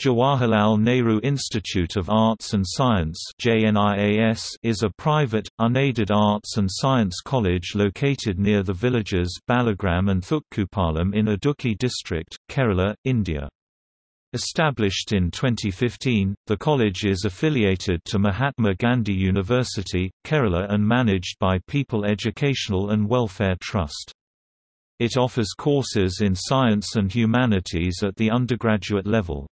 Jawaharlal Nehru Institute of Arts and Science is a private, unaided arts and science college located near the villages Balagram and Thukkupalam in Idukki district, Kerala, India. Established in 2015, the college is affiliated to Mahatma Gandhi University, Kerala and managed by People Educational and Welfare Trust. It offers courses in science and humanities at the undergraduate level.